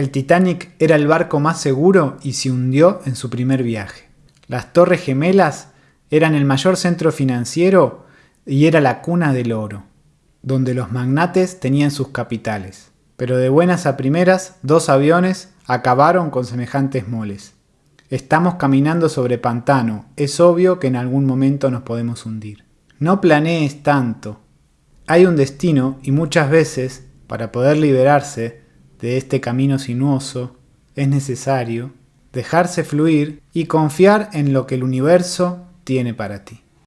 El Titanic era el barco más seguro y se hundió en su primer viaje. Las Torres Gemelas eran el mayor centro financiero y era la cuna del oro, donde los magnates tenían sus capitales. Pero de buenas a primeras, dos aviones acabaron con semejantes moles. Estamos caminando sobre pantano, es obvio que en algún momento nos podemos hundir. No planees tanto. Hay un destino y muchas veces, para poder liberarse de este camino sinuoso, es necesario dejarse fluir y confiar en lo que el universo tiene para ti.